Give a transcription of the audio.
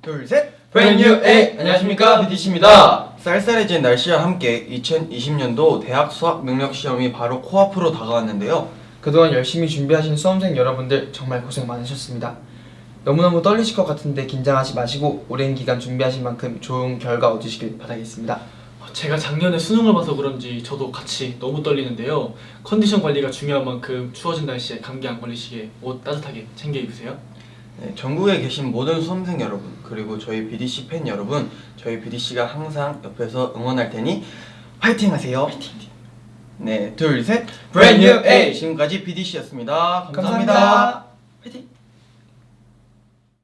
둘, 셋! Brand new A 안녕하십니까 BDC입니다. 쌀쌀해진 날씨와 함께 2020년도 대학 수학 능력 시험이 바로 코앞으로 다가왔는데요. 그동안 열심히 준비하신 수험생 여러분들 정말 고생 많으셨습니다. 너무너무 떨리실 것 같은데 긴장하지 마시고 오랜 기간 준비하신 만큼 좋은 결과 얻으시길 바라겠습니다. 제가 작년에 수능을 봐서 그런지 저도 같이 너무 떨리는데요. 컨디션 관리가 중요한 만큼 추워진 날씨에 감기 안 걸리시게 옷 따뜻하게 챙겨 입으세요. 네, 전국에 계신 모든 수험생 여러분 그리고 저희 BDC 팬 여러분 저희 BDC가 항상 옆에서 응원할 테니 화이팅 하세요. 화이팅. 네, 둘, 셋! New A. 지금까지 BDC였습니다. 감사합니다. 화이팅!